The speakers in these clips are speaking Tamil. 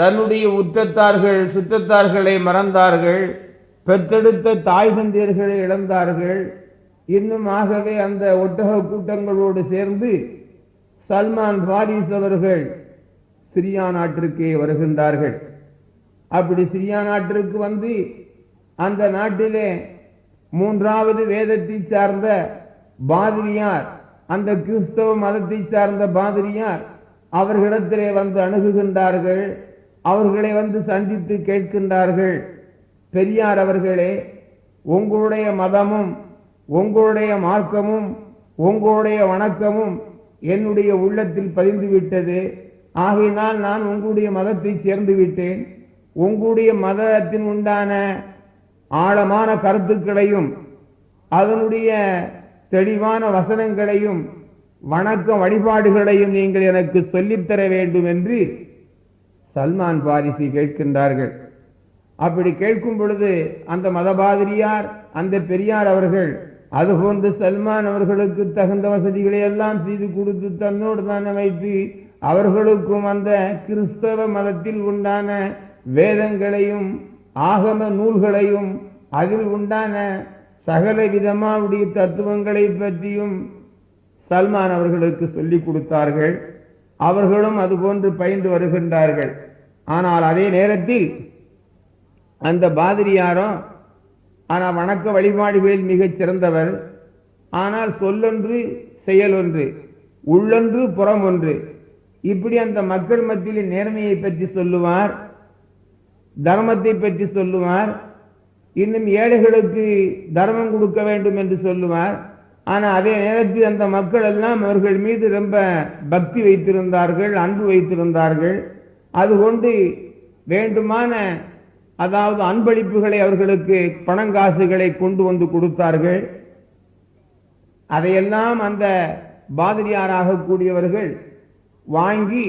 தன்னுடைய உற்றத்தார்கள் சுற்றத்தார்களை மறந்தார்கள் பெற்றெடுத்த தாய் தந்தையர்களை இழந்தார்கள். இன்னும் ஆகவே அந்த ஒட்டக கூட்டங்களோடு சேர்ந்து சல்மான் பாரிஸ் அவர்கள் சிரியா நாட்டிற்கே வருகின்றார்கள். அப்படி சிரியா நாட்டிற்கு வந்து அந்த நாட்டிலே மூன்றாவது வேதத்தை சார்ந்த பாதிரியார் அந்த கிறிஸ்தவ மதத்தை சார்ந்த பாதிரியார் அவர்களிடத்திலே வந்து அணுகுகின்றார்கள். அவர்களை வந்து சந்தித்து கேட்கின்றார்கள். பெரியார் அவர்களே உங்களுடைய மதமும் உங்களுடைய மார்க்கமும் உங்களுடைய வணக்கமும் என்னுடைய உள்ளத்தில் பதிந்து விட்டது ஆகையினால் நான் உங்களுடைய மதத்தை சேர்ந்து விட்டேன் உங்களுடைய மதத்தின் உண்டான ஆழமான கருத்துக்களையும் அதனுடைய தெளிவான வசனங்களையும் வணக்க வழிபாடுகளையும் நீங்கள் எனக்கு சொல்லித்தர வேண்டும் என்று சல்மான் பாரிசி கேட்கின்றார்கள். அப்படி கேட்கும் பொழுது அந்த மதபாதிரியார் அந்த பெரியார் அவர்கள் அதுபோன்று சல்மான் அவர்களுக்கு தகுந்த வசதிகளை எல்லாம் செய்து கொடுத்து தன்னோடு தானே வைத்து அவர்களுக்கும் அந்த கிறிஸ்தவ மதத்தில் உண்டான வேதங்களையும் ஆகம நூல்களையும் அதில் உண்டான சகல விதமாவுடைய தத்துவங்களை பற்றியும் சல்மான் அவர்களுக்கு சொல்லிக் கொடுத்தார்கள். அவர்களும் அதுபோன்று பயின்று வருகின்றார்கள். ஆனால் அதே நேரத்தில் அந்த பாதிரியாரும் ஆனால் வணக்க வழிபாடுகளில் மிகச் சிறந்தவர். ஆனால் சொல்லொன்று செயல் ஒன்று உள்ளொன்று புறம் ஒன்று. இப்படி அந்த மக்கள் மத்தியில் நேர்மையை பற்றி சொல்லுவார் தர்மத்தை பற்றி சொல்லுவார் இன்னும் ஏழைகளுக்கு தர்மம் கொடுக்க வேண்டும் என்று சொல்லுவார். ஆனால் அதே நேரத்தில் அந்த மக்கள் எல்லாம் அவர்கள் மீது ரொம்ப பக்தி வைத்திருந்தார்கள் அன்பு வைத்திருந்தார்கள். அதுகொண்டு வேண்டுமான அதாவது அன்பளிப்புகளை அவர்களுக்கு பணங்காசுகளை கொண்டு வந்து கொடுத்தார்கள். அதையெல்லாம் அந்த பாதிரியாராக கூடியவர்கள் வாங்கி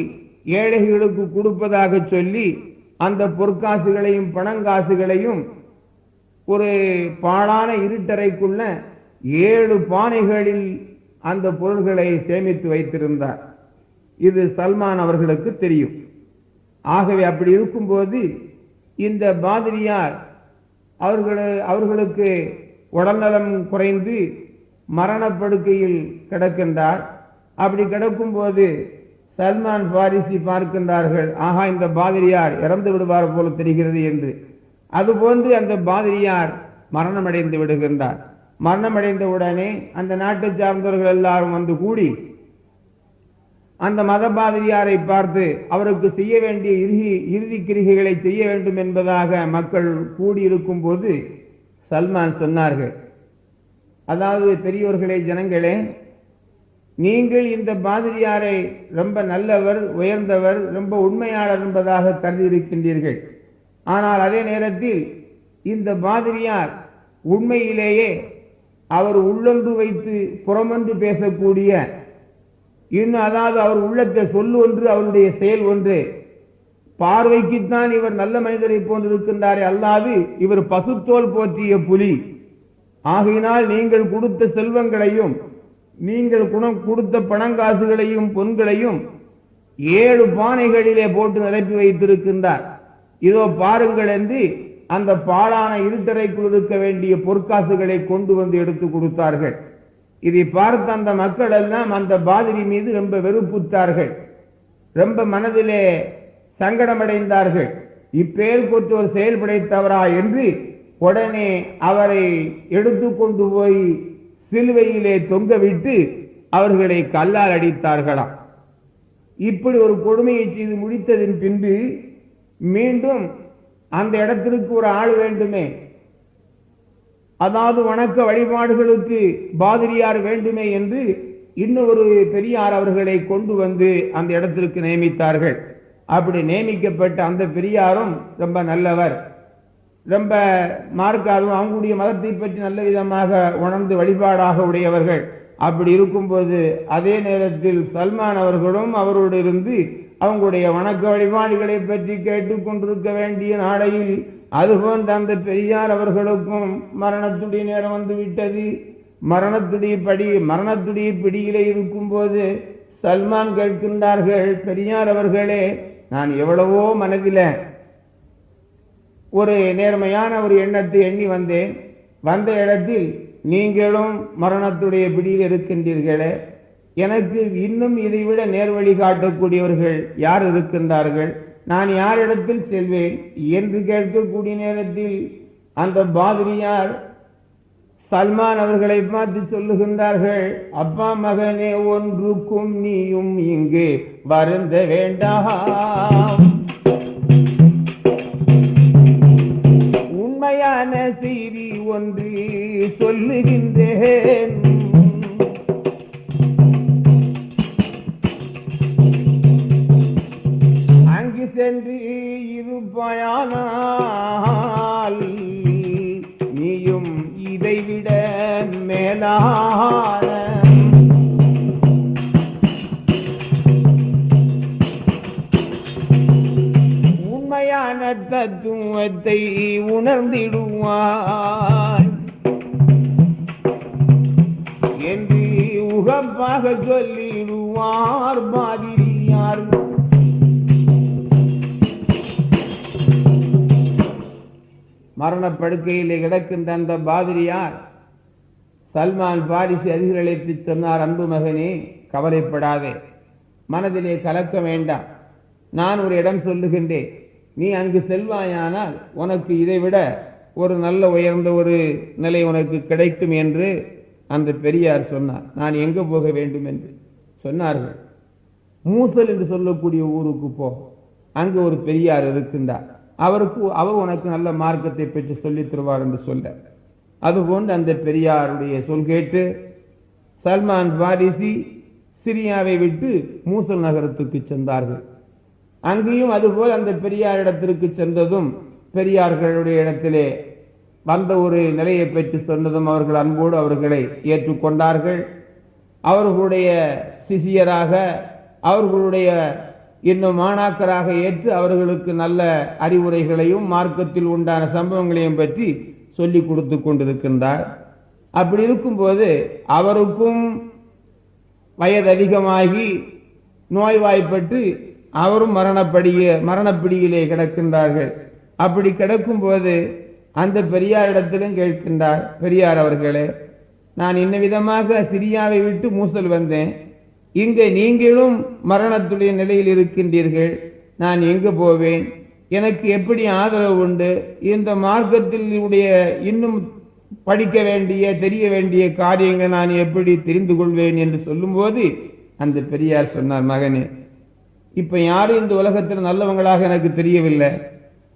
ஏழைகளுக்கு கொடுப்பதாக சொல்லி அந்த பொற்காசுகளையும் பணங்காசுகளையும் ஒரு பாழான இருட்டறைக்குள்ள ஏழு பானைகளில் அந்த பொருள்களை சேமித்து வைத்திருந்தார். இது சல்மான் அவர்களுக்கு தெரியும். ஆகவே அப்படி இருக்கும்போது இந்த பாதிரியார் அவர்கள அவர்களுக்கு உடல்நலம் குறைந்து மரணப்படுக்கையில் கிடக்கின்றார். அப்படி கிடக்கும்போது சல்மான் பாரிசி பார்க்கின்றார்கள் ஆகா இந்த பாதிரியார் இறந்து விடுவார் போல தெரிகிறது என்று. அதுபோன்று அந்த பாதிரியார் மரணமடைந்து விடுகின்றார். மரணமடைந்த உடனே அந்த நாட்டை சார்ந்தவர்கள் எல்லாரும் வந்து கூடி அந்த மத பாதிரியாரை பார்த்து அவருக்கு செய்ய வேண்டிய இறுதி இறுதி கிரிகைகளை செய்ய வேண்டும் என்பதாக மக்கள் கூடியிருக்கும் போது சல்மான் சொன்னார்கள். அதாவது பெரியோர்களே ஜனங்களே நீங்கள் இந்த பாதிரியாரை ரொம்ப நல்லவர் உயர்ந்தவர் ரொம்ப உண்மையாளர் என்பதாக கருதி இருக்கின்றீர்கள் ஆனால் அதே நேரத்தில் இந்த பாதிரியார் உண்மையிலேயே அவர் உள்ளொன்று வைத்து புறமொன்று பேசக்கூடிய இன்னும் அதாவது அவர் உள்ளத்தை சொல்லு ஒன்று அவருடைய செயல் ஒன்று. பார்வைக்குத்தான் இவர் நல்ல மனிதரை போன்றிருக்கின்றாரே அல்லாது இவர் பசுத்தோல் போற்றிய புலி. ஆகையினால் நீங்கள் கொடுத்த செல்வங்களையும் நீங்கள் குணம் கொடுத்த பணங்காசுகளையும் பொன்களையும் ஏழு பானைகளிலே போட்டு நிரப்பி வைத்திருக்கின்றார். இதோ பாருங்கள் என்று அந்த பாழான இருட்டறைக்குள் இருக்க வேண்டிய பொற்காசுகளை கொண்டு வந்து எடுத்து கொடுத்தார்கள். இதை பார்த்த அந்த மக்கள் எல்லாம் அந்த பாதிரி மீது ரொம்ப வெறுப்புத்தார்கள் ரொம்ப மனதிலே சங்கடமடைந்தார்கள். இப்பேர் கொற்றோர் செயல்படைத்தவரா என்று உடனே அவரை எடுத்து கொண்டு போய் சிலுவையிலே தொங்கவிட்டு அவர்களை கல்லால் அடித்தார்களாம். இப்படி ஒரு கொடுமையை செய்து முடித்ததின் பின்பு மீண்டும் அந்த இடத்திற்கு ஒரு ஆள் வேண்டுமே. அதாவது வணக்க வழிபாடுகளுக்கு பாதிரியார் வேண்டுமே என்று இன்னொரு பெரியார் அவர்களை கொண்டு வந்து அந்த இடத்திற்கு நியமித்தார்கள். அப்படி நியமிக்கப்பட்ட அந்த பெரியாரும் ரொம்ப நல்லவர். ரொம்ப மார்க்காதும் அவங்களுடைய மதத்தை பற்றி நல்ல விதமாக உணர்ந்து வழிபாடாக உடையவர்கள். அப்படி இருக்கும்போது அதே நேரத்தில் சல்மான் அவர்களும் அவரோடு இருந்து அவங்களுடைய வணக்க வழிபாடுகளை பற்றி கேட்டுக்கொண்டிருக்க வேண்டிய நாளையில் அதுபோன்ற அந்த பெரியார் அவர்களுக்கும் மரணத்துடைய நேரம் வந்து விட்டது மரணத்துடைய படி மரணத்துடைய பிடியிலே இருக்கும்போது சல்மான் கேட்கின்றார்கள் பெரியார் அவர்களே நான் எவ்வளவோ மனதில் ஒரு நேர்மையான ஒரு எண்ணத்தை எண்ணி வந்தேன். வந்த இடத்தில் நீங்களும் மரணத்துடைய பிடியில் இருக்கின்றீர்களே. எனக்கு இன்னும் இதைவிட நேர்வழி காட்டக்கூடியவர்கள் யார் இருக்கின்றார்கள்? நான் யாரிடத்தில் செல்வேன் என்று கேட்கக்கூடிய நேரத்தில் அந்த பாதிரியார் சல்மான் அவர்களை பார்த்து சொல்லுகின்றார்கள் அப்பா மகனே ஒன்றுக்கும் நீயும் இங்கு வருந்த வேண்டாம். உண்மையான செய்தி ஒன்று சொல்லுகின்றேன். என்று சென்று இருப்பாயானால் நீயும் இதைவிட மேலான உண்மையான தத்துவத்தை உணர்ந்திடுவாய் என்று உகப்பாக சொல்லிடுவார் பாதிரியார் மரணப்படுக்கையிலே கிடக்கின்ற அந்த பாதிரியார் சல்மான் பாரிசு அதிகளழைத்து சொன்னார் அன்பு மகனே கவலைப்படாதே. மனதிலே கலக்க வேண்டாம். நான் ஒரு இடம் சொல்லுகின்றேன். நீ அங்கு செல்வாயானால் உனக்கு இதைவிட ஒரு நல்ல உயர்ந்த ஒரு நிலை உனக்கு கிடைக்கும் என்று அந்த பெரியார் சொன்னார். நான் எங்கே போக வேண்டும் என்று சொன்னார்கள். மூசல் என்று சொல்லக்கூடிய ஊருக்கு போ. அங்கு ஒரு பெரியார் இருக்கின்றார். அவருக்கு அவர் உனக்கு நல்ல மார்க்கத்தை பெற்று சொல்லித் தருவார் என்று சொல்ல. அதுபோன்று அந்த பெரியாருடைய சொல் கேட்டு சல்மான் பாரிசி சிரியாவை விட்டு மூசல் நகரத்துக்கு சென்றார்கள். அங்கேயும் அதுபோல் அந்த பெரியார் இடத்திற்கு சென்றதும் பெரியார்களுடைய இடத்திலே வந்த ஒரு நிலையை பற்றி சொன்னதும் அவர்கள் அன்போடு அவர்களை ஏற்றுக்கொண்டார்கள். அவர்களுடைய சிசியராக அவர்களுடைய இன்னும் மாணாக்கராக ஏற்று அவர்களுக்கு நல்ல அறிவுரைகளையும் மார்க்கத்தில் உண்டான சம்பவங்களையும் பற்றி சொல்லிக் கொடுத்து கொண்டிருக்கின்றார். அப்படி இருக்கும்போது அவருக்கும் வயது அதிகமாகி நோய்வாய்ப்பட்டு அவரும் மரணப்படிய மரணப்பிடியிலே கிடக்கின்றார்கள். அப்படி கிடக்கும்போது அந்த பெரியாரிடத்திலும் கேட்கின்றார் பெரியார் அவர்களே நான் இன்ன விதமாக சிரியாவை விட்டு மூசல் வந்தேன். இங்கே நீங்களும் மரணத்துடைய நிலையில் இருக்கின்றீர்கள். நான் எங்கு போவேன்? எனக்கு எப்படி ஆதரவு உண்டு? இந்த மார்க்கத்தில் உடைய இன்னும் படிக்க வேண்டிய தெரிய வேண்டிய காரியங்கள் நான் எப்படி தெரிந்து கொள்வேன் என்று சொல்லும்போது அந்த பெரியார் சொன்னார் மகனே இப்போ யாரும் இந்த உலகத்தில் நல்லவங்களாக எனக்கு தெரியவில்லை.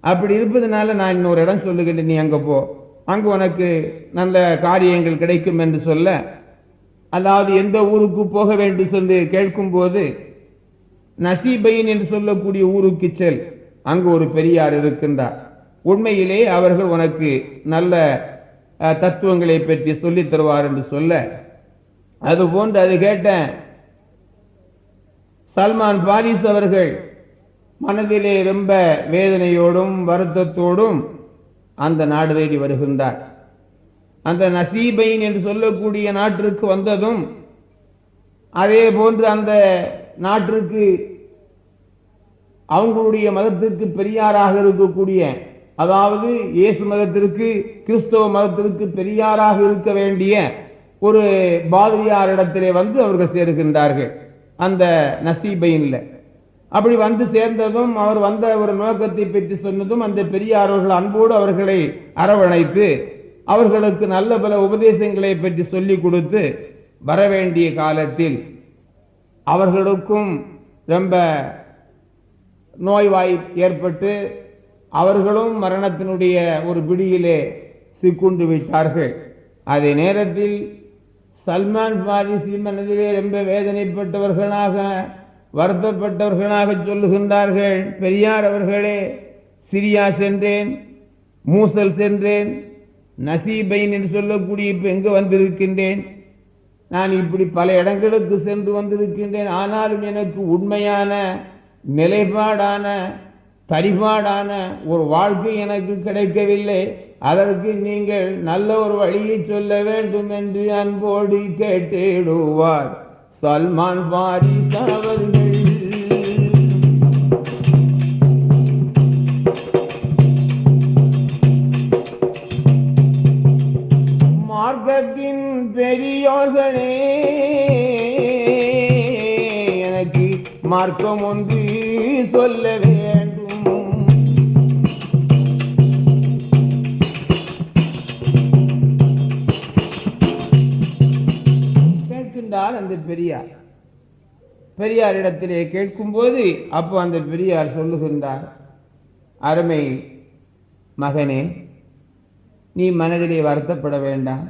அப்படி இருப்பதனால நான் இன்னொரு இடம் சொல்லுகிறேன் நீ அங்கே போ. அங்கு உனக்கு நல்ல காரியங்கள் கிடைக்கும் என்று சொல்ல அதாவது எந்த ஊருக்கு போக வேண்டும் சொல்லி கேட்கும்போது நசீபையின் என்று சொல்லக்கூடிய ஊருக்கு செல். அங்கு ஒரு பெரியார் இருக்கின்றார். உண்மையிலே அவர்கள் உனக்கு நல்ல அஹ், தத்துவங்களை பற்றி சொல்லி தருவார் என்று சொல்ல. அது போன்று அது கேட்ட சல்மான் பாரிஸ் அவர்கள் மனதிலே ரொம்ப வேதனையோடும் வருத்தத்தோடும் அந்த நாடு தேடி வருகின்றார். அந்த நசீபைன் என்று சொல்லக்கூடிய நாட்டிற்கு வந்ததும் அதே போன்று அந்த நாட்டிற்கு அவங்களுடைய மதத்திற்கு பெரியாராக இருக்கக்கூடிய அதாவது இயேசு மதத்திற்கு கிறிஸ்தவ மதத்திற்கு பெரியாராக இருக்க வேண்டிய ஒரு பாதிரியார் இடத்திலே வந்து அவர்கள் சேர்கின்றார்கள் அந்த நசீபைன்ல. அப்படி வந்து சேர்ந்ததும் அவர் வந்த ஒரு நோக்கத்தை பற்றி சொன்னதும் அந்த பெரியாரவர்கள் அன்போடு அவர்களை அரவணைத்து அவர்களுக்கு நல்ல பல உபதேசங்களை பற்றி சொல்லிக் கொடுத்து வரவேண்டிய காலத்தில் அவர்களுக்கும் ரொம்ப நோய்வாய் ஏற்பட்டு அவர்களும் மரணத்தினுடைய ஒரு பிடியிலே சிக்குண்டு விட்டார்கள். அதே நேரத்தில் சல்மான் பாரிசி மனதிலே ரொம்ப வேதனைப்பட்டவர்களாக வருத்தப்பட்டவர்களாக சொல்லுகின்றார்கள் பெரியார் அவர்களே சிரியா சென்றேன் மூசல் சென்றேன் நசீபைன் என்று சொல்லக்கூடிய இப்போ எங்கு வந்திருக்கின்றேன்? நான் இப்படி பல இடங்களுக்கு சென்று வந்திருக்கின்றேன். ஆனாலும் எனக்கு உண்மையான நிலைப்பாடான பரிபாடான ஒரு வாழ்க்கை எனக்கு கிடைக்கவில்லை. அதற்கு நீங்கள் நல்ல ஒரு வழியை சொல்ல வேண்டும் என்று அன்போடு கேட்டிடுவார். சல்மான் பாரிஸ் அவர்கள். மார்க்கம் ஒன்று சொல்ல வேண்டும். கேட்கின்றார் அந்த பெரியார். பெரியாரிடத்திலே கேட்கும்போது அப்போ அந்த பெரியார் சொல்லுகின்றார் அருமை மகனே நீ மனதிலே வருத்தப்பட வேண்டாம்.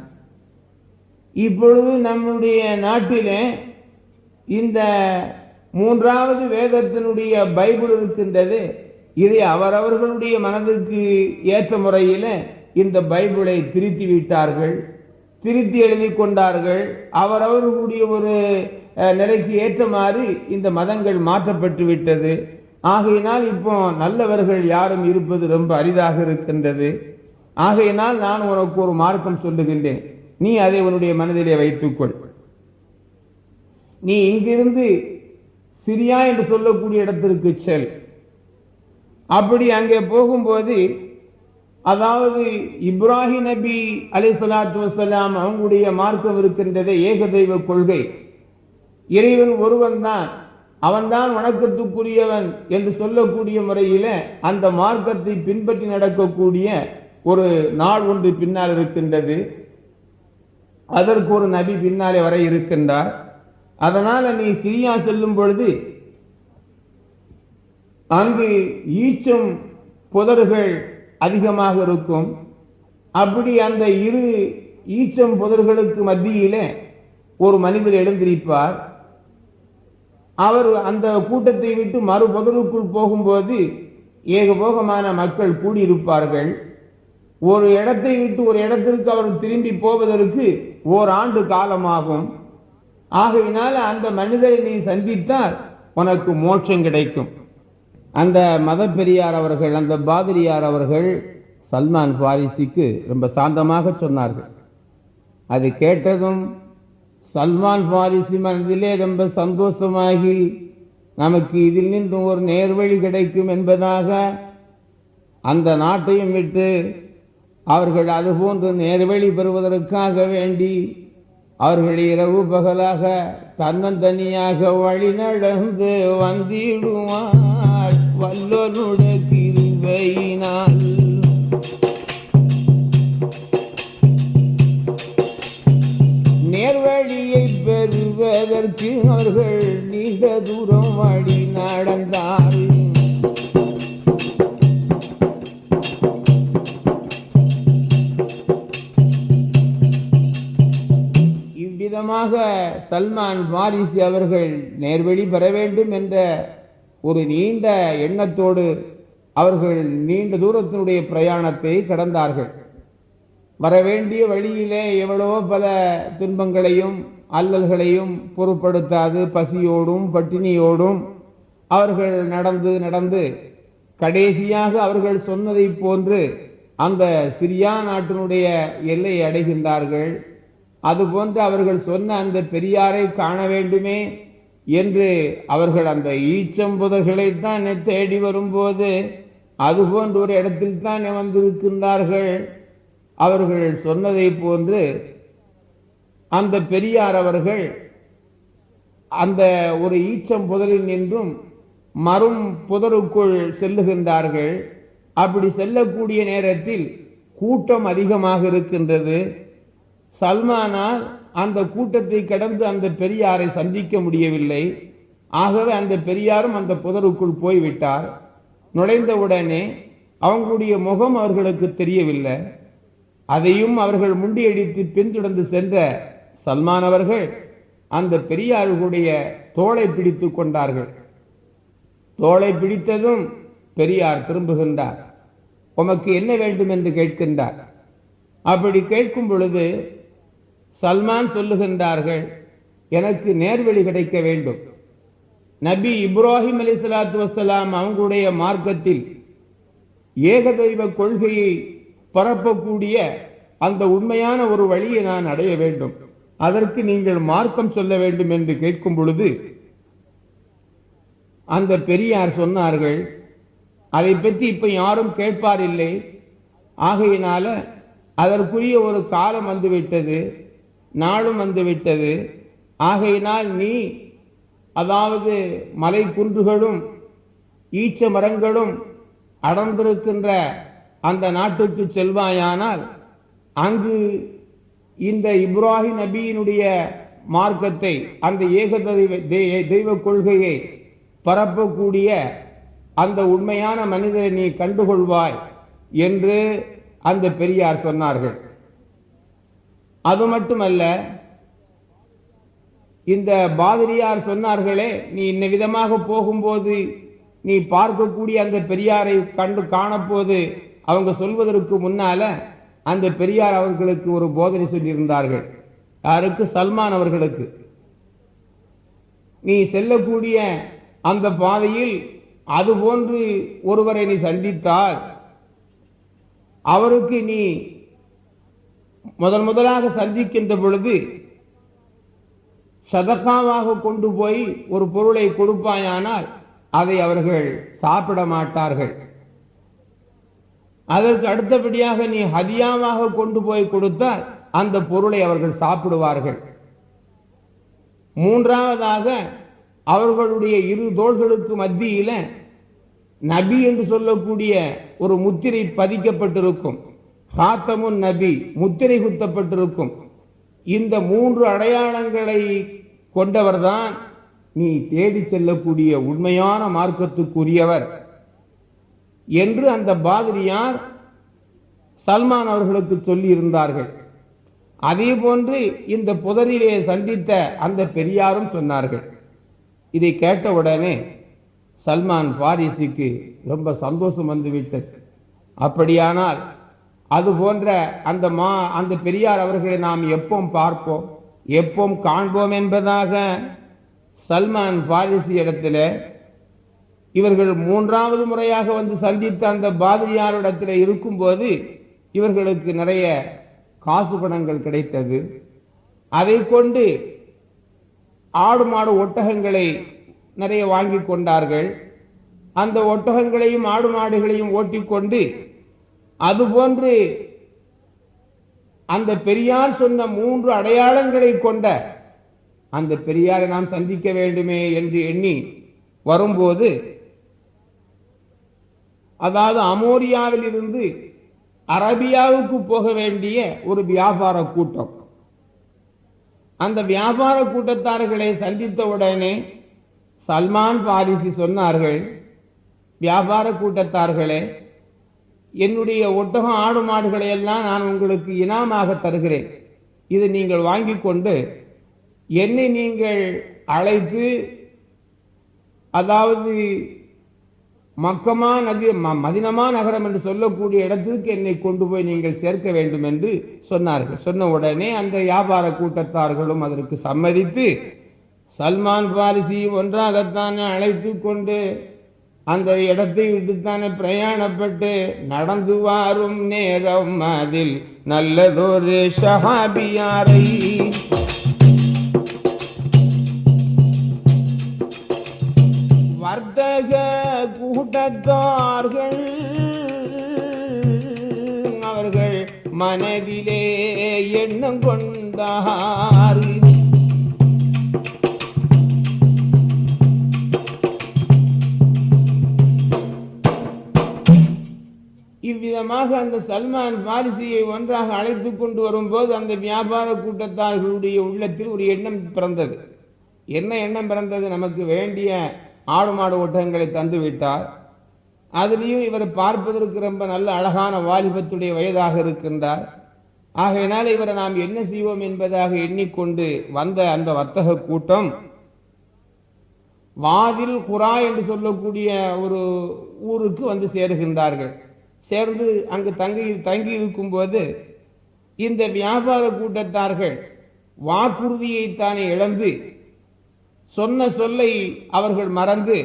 இப்பொழுது நம்முடைய நாட்டிலே இந்த மூன்றாவது வேதத்தினுடைய பைபிள் இருக்கின்றது. இதை அவரவர்களுடைய மனதிற்கு ஏற்ற முறையில் இந்த பைபிளை திருத்தி விட்டார்கள் திருத்தி எழுதி கொண்டார்கள். அவரவர்களுடைய ஒரு நிலைக்கு ஏற்றமாறு இந்த மதங்கள் மாற்றப்பட்டு விட்டது. ஆகையினால் இப்போ நல்லவர்கள் யாரும் இருப்பது ரொம்ப அரிதாக இருக்கின்றது. ஆகையினால் நான் உனக்கு ஒரு மார்க்கம் சொல்லுகின்றேன். நீ அதை உன்னுடைய மனதிலே வைத்துக்கொள். நீ இங்கிருந்து சிரியா என்று சொல்லக்கூடிய இடத்திற்கு செல். அப்படி அங்கே போகும்போது அதாவது இப்ராஹிம் நபி அலை சலாத்து வசலாம் அவங்களுடைய மார்க்கம் இருக்கின்றது ஏகதெய்வ கொள்கை. இறைவன் ஒருவன் தான் அவன்தான் வணக்கத்துக்குரியவன் என்று சொல்லக்கூடிய முறையில அந்த மார்க்கத்தை பின்பற்றி நடக்கக்கூடிய ஒரு நாள் ஒன்று பின்னால் இருக்கின்றது. அதற்கு ஒரு நபி பின்னாலே வர இருக்கின்றார். அதனால நீ சிரியா செல்லும் பொழுது அங்கு ஈச்சம் புதர்கள் அதிகமாக இருக்கும். அப்படி அந்த இரு ஈச்சம் புதர்களுக்கு மத்தியிலே ஒரு மனிதர் எழுந்திருப்பார். அவர் அந்த கூட்டத்தை விட்டு மறு புதருக்குள் போகும்போது ஏகபோகமான மக்கள் கூடியிருப்பார்கள். ஒரு இடத்தை விட்டு ஒரு இடத்திற்கு அவர் திரும்பி போவதற்கு ஓராண்டு காலமாகும். ஆகையினால் அந்த மனிதரை நீ சந்தித்தால் உனக்கு மோட்சம் கிடைக்கும். அந்த மத பெரியார் அவர்கள் அந்த பாதிரியார் அவர்கள் சல்மான் பாரிசிக்கு ரொம்ப சாந்தமாக சொன்னார்கள். அது கேட்டதும் சல்மான் பாரிசி மனதிலே ரொம்ப சந்தோஷமாகி நமக்கு இதில் நின்று ஒரு நேர்வழி கிடைக்கும் என்பதாக அந்த நாட்டையும் விட்டு அவர்கள் அதுபோன்று நேர்வழி பெறுவதற்காக வேண்டி அவர்கள் இரவு பகலாக தன்னந்தனியாக வழி நடந்து வந்திடுவார். வல்லனுட கிருபையினால். நேர்வழியை பெறுவதற்கு அவர்கள் நீண்ட தூரம் வழி நடந்தார் சல்மான் வாரிசு அவர்கள் நேர்வழி பெற வேண்டும் என்ற ஒரு நீண்ட எண்ணத்தோடு அவர்கள் நீண்ட தூரத்தினுடைய பிரயாணத்தை கடந்தார்கள். வரவேண்டிய வழியிலே எவ்வளவோ பல துன்பங்களையும் அல்லல்களையும் பொருட்படுத்தாது பசியோடும் பட்டினியோடும் அவர்கள் நடந்து நடந்து கடைசியாக அவர்கள் சொன்னதை போன்று அந்த சிரியா நாட்டினுடைய எல்லையை அடைகின்றார்கள். அதுபோன்று அவர்கள் சொன்ன அந்த பெரியாரை காண வேண்டுமே என்று அவர்கள் அந்த ஈச்சம்புதர்களைத்தான் தேடி வரும்போது அதுபோன்ற ஒரு இடத்தில் தான் வந்திருக்கின்றார்கள். அவர்கள் சொன்னதை போன்று அந்த பெரியார் அவர்கள் அந்த ஒரு ஈச்சம் புதரில் நின்றும் மரும் புதருக்குள் செல்லுகின்றார்கள். அப்படி செல்லக்கூடிய நேரத்தில் கூட்டம் அதிகமாக இருக்கின்றது. சல்மானால் அந்த கூட்டத்தை கடந்து அந்த பெரியாரை சந்திக்க முடியவில்லை. ஆகவே அந்த பெரியாரும் அந்த புதருக்குள் போய்விட்டார். நுழைந்தவுடனே அவங்களுடைய முகம் அவர்களுக்கு தெரியவில்லை. அதையும் அவர்கள் முண்டியடித்து பின்தொடர்ந்து சென்ற சல்மான் அவர்கள் அந்த பெரியார்களுடைய தோளை பிடித்து கொண்டார்கள். தோளை பிடித்ததும் பெரியார் திரும்புகின்றார். உமக்கு என்ன வேண்டும்? என்று கேட்கின்றார். அப்படி கேட்கும் பொழுது சல்மான் சொல்லுகின்றார்கள் எனக்கு நேர்வழி கிடைக்க வேண்டும். நபி இப்ராஹிம் அலி சலாத்து வசலாம் அவங்களுடைய மார்க்கத்தில் ஏகதெய்வ கொள்கையை பரப்பக்கூடிய அந்த உண்மையான ஒரு வழியை நான் அடைய வேண்டும். அதற்கு நீங்கள் மார்க்கம் சொல்ல வேண்டும் என்று கேட்கும் பொழுது அந்த பெரியார் சொன்னார்கள் அதை பற்றி இப்ப யாரும் கேட்பார் இல்லை. ஆகையினால அதற்குரிய ஒரு காலம் வந்துவிட்டது நாளும் வந்துவிட்டது. ஆகையினால் நீ அதாவது மலை குன்றுகளும் ஈச்ச மரங்களும் அடர்ந்திருக்கின்ற அந்த நாட்டுக்கு செல்வாயானால் அங்கு இந்த இப்ராஹிம் நபியினுடைய மார்க்கத்தை அந்த ஏக தெய்வ தெய்வ கொள்கையை பரப்பக்கூடிய அந்த உண்மையான மனிதரை நீ கண்டுகொள்வாய் என்று அந்த பெரியார் சொன்னார்கள். அது மட்டுமல்ல இந்த பாதிரியார் சொன்னார்களே நீ இன்ன விதமாக போகும்போது நீ பார்க்கக்கூடிய அந்த பெரியாரை கண்டு காணப்போது அவங்க சொல்வதற்கு முன்னால அந்த பெரியார் அவர்களுக்கு ஒரு போதனை சொல்லியிருந்தார்கள். யாருக்கு? சல்மான் அவர்களுக்கு. நீ செல்லக்கூடிய அந்த பாதையில் அது போன்று ஒருவரை நீ சந்தித்தால் அவருக்கு நீ முதன் முதலாக சந்திக்கின்ற பொழுது சதக்காவாக கொண்டு போய் ஒரு பொருளை கொடுப்பாயானால் அதை அவர்கள் சாப்பிட மாட்டார்கள். அதற்கு அடுத்தபடியாக நீ ஹதியாவாக கொண்டு போய் கொடுத்தால் அந்த பொருளை அவர்கள் சாப்பிடுவார்கள். மூன்றாவதாக அவர்களுடைய இரு தோள்களுக்கு மத்தியில நபி என்று சொல்லக்கூடிய ஒரு முத்திரை பதிக்கப்பட்டிருக்கும். சாத்தமுன் நபி முத்திரை குத்தப்பட்டிருக்கும் இந்த மூன்று அடையாளங்களை கொண்டவர்தான் நீ தேடி செல்லக்கூடிய உண்மையான மார்க்கத்துக்குரியவர் என்று அந்த பாதிரியார் சல்மான் அவர்களுக்கு சொல்லி இருந்தார்கள் அதே போன்று இந்த புதரிலே சந்தித்த அந்த பெரியாரும் சொன்னார்கள். இதை கேட்டவுடனே சல்மான் பாரிசுக்கு ரொம்ப சந்தோஷம் வந்துவிட்டது. அப்படியானால் அது போன்ற அந்த மா அந்த பெரியார் அவர்களை நாம் எப்போ பார்ப்போம். எப்போ காண்போம் என்பதாக சல்மான் பாரிசி இடத்துல இவர்கள் மூன்றாவது முறையாக வந்து சந்தித்த அந்த பாதிரியாரிடத்தில் இருக்கும்போது இவர்களுக்கு நிறைய காசு பணங்கள் கிடைத்தது. அதை கொண்டு ஆடு மாடு ஒட்டகங்களை நிறைய வாங்கி கொண்டார்கள். அந்த ஒட்டகங்களையும் ஆடு மாடுகளையும் ஓட்டிக்கொண்டு அதுபோன்று அந்த பெரியார் சொன்ன மூன்று அடையாளங்களை கொண்ட அந்த பெரியாரை நாம் சந்திக்க வேண்டுமே என்று எண்ணி வரும்போது அதாவது அமோரியாவில் இருந்து அரபியாவுக்கு போக வேண்டிய ஒரு வியாபார கூட்டம். அந்த வியாபார கூட்டத்தார்களை சந்தித்த உடனே சல்மான் பாரிசி சொன்னார்கள் வியாபார கூட்டத்தார்களே என்னுடைய ஒட்டகம் ஆடு மாடுகளை எல்லாம் நான் உங்களுக்கு இனாமாக தருகிறேன். இதை நீங்கள் வாங்கி கொண்டு என்னை நீங்கள் அழைத்து அதாவது மக்கமா நதி ம- மதினமா நகரம் என்று சொல்லக்கூடிய இடத்திற்கு என்னை கொண்டு போய் நீங்கள் சேர்க்க வேண்டும் என்று சொன்னார்கள். சொன்ன உடனே அந்த வியாபார கூட்டத்தார்களும் அதற்கு சம்மதித்து சல்மான் பாரிசியும் ஒன்றாகத்தான் அழைத்து கொண்டு அந்த இடத்தை விட்டுத்தானே பிரயாணப்பட்டு நடந்து வாரும் நேரம் அதில் நல்லதொரு ஷஹாபியாரை. வர்த்தக கூட்டத்தார்கள் அவர்கள் மனதிலே எண்ணம் கொண்டார்கள் விதமாக அந்த சல்மான் பாரிசியை ஒன்றாக அழைத்து கொண்டு வரும்போது அந்த வியாபார கூட்டத்தார்களுடைய உள்ளத்தில் ஒரு எண்ணம் பிறந்தது. என்ன எண்ணம் பிறந்தது? நமக்கு வேண்டிய ஆடு மாடு ஒட்டகங்களை தந்து விட்டார். அதுலேயும் இவர் பார்ப்பதற்கு ரொம்ப நல்ல அழகான வாலிபத்துடைய வயதாக இருக்கின்றார். ஆகையினால் இவரை நாம் என்ன செய்வோம் என்பதாக எண்ணிக்கொண்டு வந்த அந்த வர்த்தக கூட்டம் வாதில் குரா என்று சொல்லக்கூடிய ஒரு ஊருக்கு வந்து சேருகின்றார்கள். சேர்ந்து அங்கு தங்கி தங்கி இருக்கும்போது இந்த வியாபார கூட்டத்தார்கள் வாக்குறுதியைத்தானே இழந்து சொன்ன சொல்லை அவர்கள் மறந்து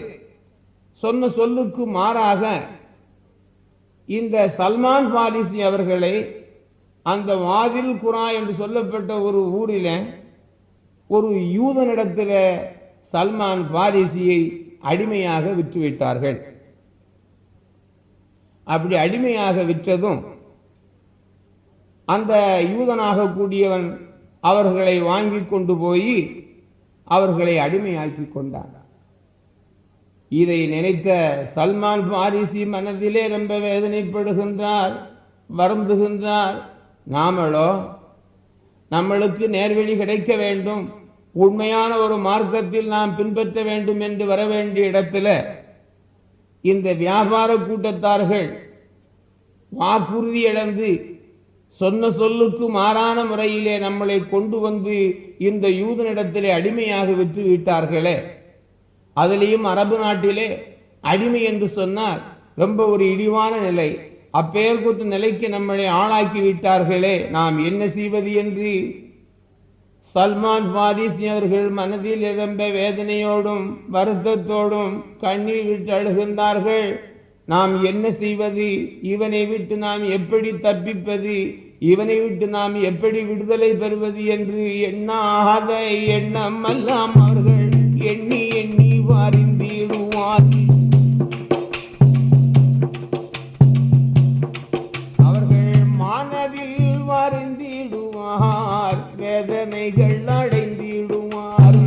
சொன்ன சொல்லுக்கு மாறாக இந்த சல்மான் பாலிசி அவர்களை அந்த வாதில் குரா என்று சொல்லப்பட்ட ஒரு ஊரில் ஒரு யூதனிடத்தில் சல்மான் பாரிசியை அடிமையாக விற்றுவிட்டார்கள் அப்படி அடிமையாக விற்றதும் அந்த யூதனாக கூடியவன் அவர்களை வாங்கி கொண்டு போய் அவர்களை அடிமையாக்கி கொண்டான். இதை நினைத்த சல்மான் பாரிசி மனதிலே ரொம்ப வேதனைப்படுகின்றார் வருந்துகின்றார். நாமளோ நம்மளுக்கு நேர்வழி கிடைக்க வேண்டும். உண்மையான ஒரு மார்க்கத்தில் நாம் பின்பற்ற வேண்டும் என்று வர வேண்டிய இடத்துல இந்த வியாபார கூட்டத்தார்கள் வாக்குறுதி இழந்து சொன்ன சொல்லுக்கு மாறான முறையிலே நம்மளை கொண்டு வந்து இந்த யூதனிடத்திலே அடிமையாக விற்று விட்டார்களே. அதிலேயும் அரபு நாட்டிலே அடிமை என்று சொன்னால் ரொம்ப ஒரு இழிவான நிலை. அப்பெயர் கூட்டு நிலைக்கு நம்மளை ஆளாக்கி விட்டார்களே நாம் என்ன செய்வது என்று சல்மான் பாரிசி அவர்கள் மனதில் எதம்ப வேதனையோடும் வருத்தத்தோடும் கண்ணீர் விட்டு அழுகின்றார்கள். நாம் என்ன செய்வது? இவனை விட்டு நாம் எப்படி தப்பிப்பது? இவனை விட்டு நாம் எப்படி விடுதலை பெறுவது என்று எண்ணாத எண்ணம் எல்லாம் அவர்கள் எண்ணி எண்ணி வாரிந்திடுவார் வேதனைகள் அடைந்திடுவார்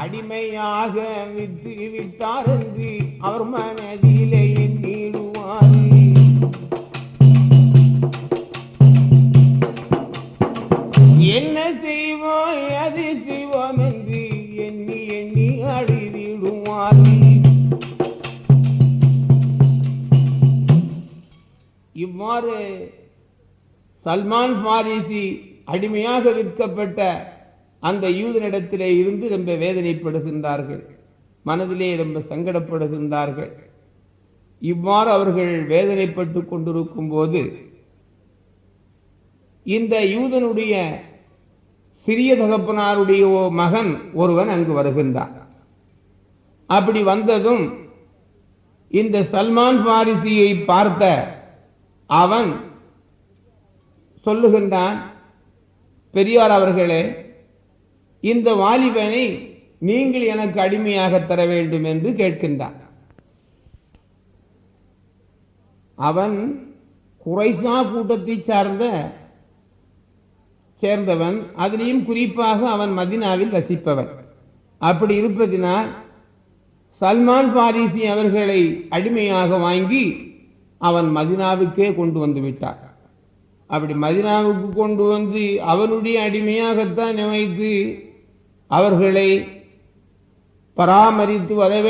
அடிமையாக விட்டு விட்டார் என்று அவர் மனதில் சல்மான் பாரிசி அடிமையாக விற்கப்பட்ட அந்த யூதனிடத்திலே இருந்து ரொம்ப வேதனைப்படுகின்றார்கள். மனதிலே ரொம்ப சங்கடப்படுகின்றார்கள். இவ்வாறு அவர்கள் வேதனைப்பட்டு கொண்டிருக்கும் போது இந்த யூதனுடைய சிறிய தகப்பனாருடைய ஓ- மகன் ஒருவன் அங்கு வருகின்றான். அப்படி வந்ததும் இந்த சல்மான் பாரிசியை பார்த்த அவன் சொல்லுகின்றான் பெரியார் அவர்களே இந்த வாலிபனை நீங்கள் எனக்கு அடிமையாக தர வேண்டும் என்று கேட்கின்றான். அவன் குறைசா கூட்டத்தை சார்ந்த சேர்ந்தவன் அதிலையும் குறிப்பாக அவன் மதினாவில் வசிப்பவன். அப்படி இருப்பதினால் சல்மான் பாரிசி அவர்களை அடிமையாக வாங்கி அவன் மதினாவுக்கே கொண்டு வந்து விட்டார் அப்படி மதினாவுக்கு கொண்டு வந்து அவனுடைய அடிமையாகத்தான் நினைத்து அவர்களை பராமரித்து வர